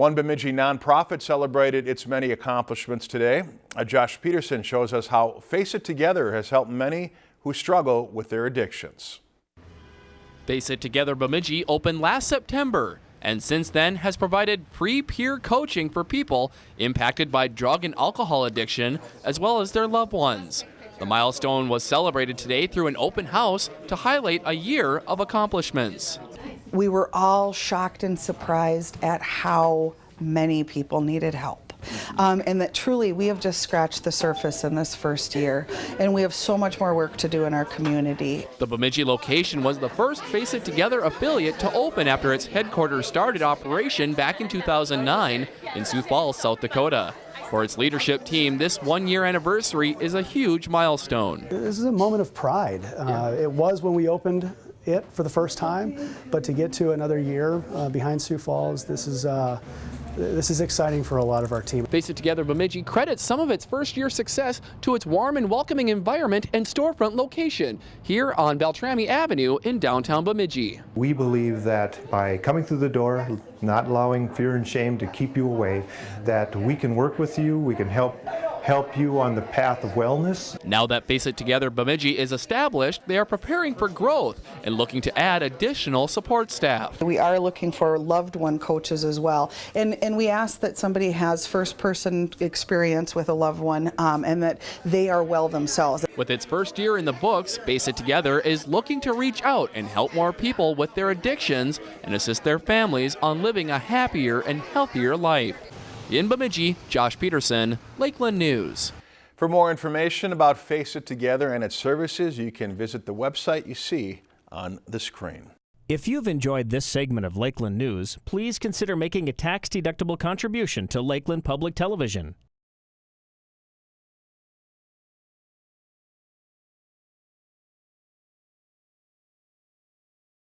One Bemidji nonprofit celebrated its many accomplishments today. Uh, Josh Peterson shows us how Face It Together has helped many who struggle with their addictions. Face It Together Bemidji opened last September and since then has provided free peer coaching for people impacted by drug and alcohol addiction as well as their loved ones. The milestone was celebrated today through an open house to highlight a year of accomplishments. We were all shocked and surprised at how many people needed help. Um, and that truly we have just scratched the surface in this first year and we have so much more work to do in our community. The Bemidji location was the first Face It Together affiliate to open after its headquarters started operation back in 2009 in Sioux Falls, South Dakota. For its leadership team, this one year anniversary is a huge milestone. This is a moment of pride. Uh, it was when we opened it for the first time, but to get to another year uh, behind Sioux Falls, this is uh, this is exciting for a lot of our team. Face It Together Bemidji credits some of its first year success to its warm and welcoming environment and storefront location here on Beltrami Avenue in downtown Bemidji. We believe that by coming through the door, not allowing fear and shame to keep you away, that we can work with you, we can help help you on the path of wellness. Now that Face It Together Bemidji is established, they are preparing for growth and looking to add additional support staff. We are looking for loved one coaches as well. And, and we ask that somebody has first person experience with a loved one um, and that they are well themselves. With its first year in the books, Face It Together is looking to reach out and help more people with their addictions and assist their families on living a happier and healthier life. In Bemidji, Josh Peterson, Lakeland News. For more information about Face It Together and its services, you can visit the website you see on the screen. If you've enjoyed this segment of Lakeland News, please consider making a tax-deductible contribution to Lakeland Public Television.